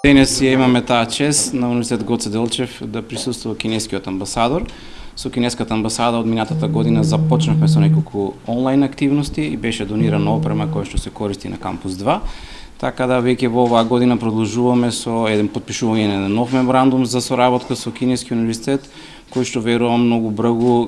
Денес ја имаме таа чест на Университет Гоце Делчев да присуствува кинескиот амбасадор. Со кинеската амбасада од минатата година започнавме со неколку онлайн активности и беше донирана опрема која што се користи на кампус 2. Така да веќе во оваа година продолжуваме со еден подпишување на нов меморандум за соработка со Кинески универзитет кој што верувам многу брзо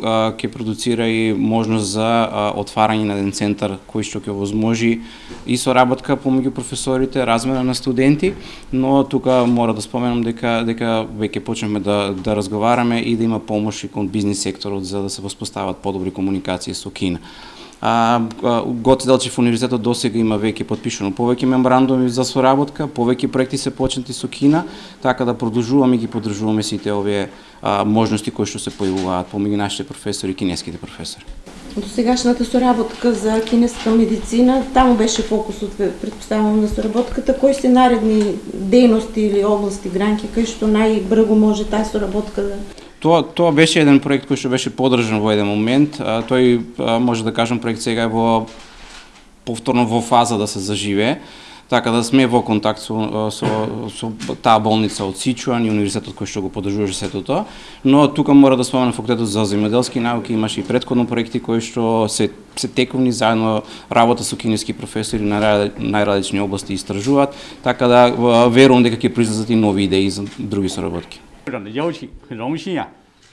ќе продуцира и можност за а, отварање на еден центар кој што ќе возможи и соработка помеѓу професорите, размена на студенти, но тука мора да споменам дека дека веќе почнеме да да разговараме и да има помош и кон бизнис секторот за да се воспостават подобри комуникации со Кина. А, Гоце Делчев универзитетот досега има веќе подпишано повеќе меморандуми за соработка, повеќе проекти се почнати со Кина, така да продолжуваме и ги поддржуваме сите овие а, можности кои што се појавуваат помеѓу нашите професори и кинеските професори. До сегашната соработка за кинеска медицина, таму беше фокусот, предпоставам на соработката, кои се наредни дејности или области, гранки, кај што најбрзо може таа соработка да Тоа тоа беше еден проект кој што беше поддржан во еден момент. А, тој а, може да кажам проект сега е во повторно во фаза да се заживее. Така да сме во контакт со, со, со таа болница од Сичуан и универзитетот кој што го поддржуваше сето тоа. Но тука мора да споменам факултетот за земјоделски науки имаше и предходно проекти кои што се се тековни заедно работа со кинески професори на најразлични области истражуваат, така да верувам дека ќе произлезат и нови идеи за други соработки. 部长的邀请，很荣幸啊，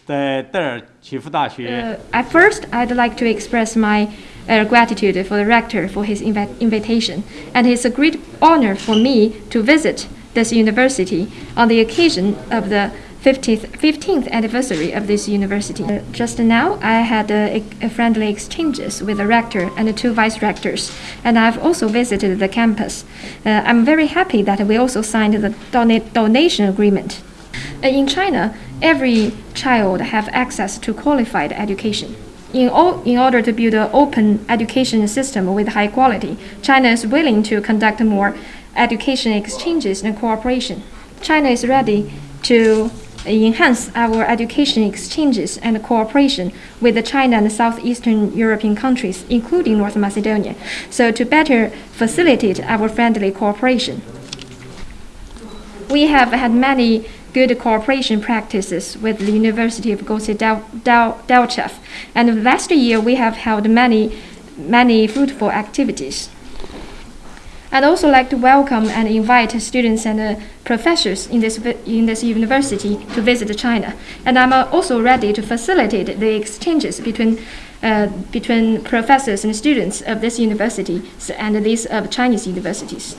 在戴尔齐夫大学。Uh, at first, I'd like to express my uh, gratitude for the rector for his inv invitation, and it's a great honor for me to visit this university on the occasion of the 50th, 15th anniversary of this university. Uh, just now, I had uh, a friendly exchanges with the rector and the two vice rectors, and I've also visited the campus. Uh, I'm very happy that we also signed the dona donation agreement uh, in China, every child have access to qualified education. In, all, in order to build an open education system with high quality, China is willing to conduct more education exchanges and cooperation. China is ready to enhance our education exchanges and cooperation with the China and southeastern European countries, including North Macedonia, so to better facilitate our friendly cooperation. We have had many good cooperation practices with the University of Gosi Delchev. And last year we have held many, many fruitful activities. I'd also like to welcome and invite students and uh, professors in this, in this university to visit China. And I'm uh, also ready to facilitate the exchanges between, uh, between professors and students of this university and these of Chinese universities.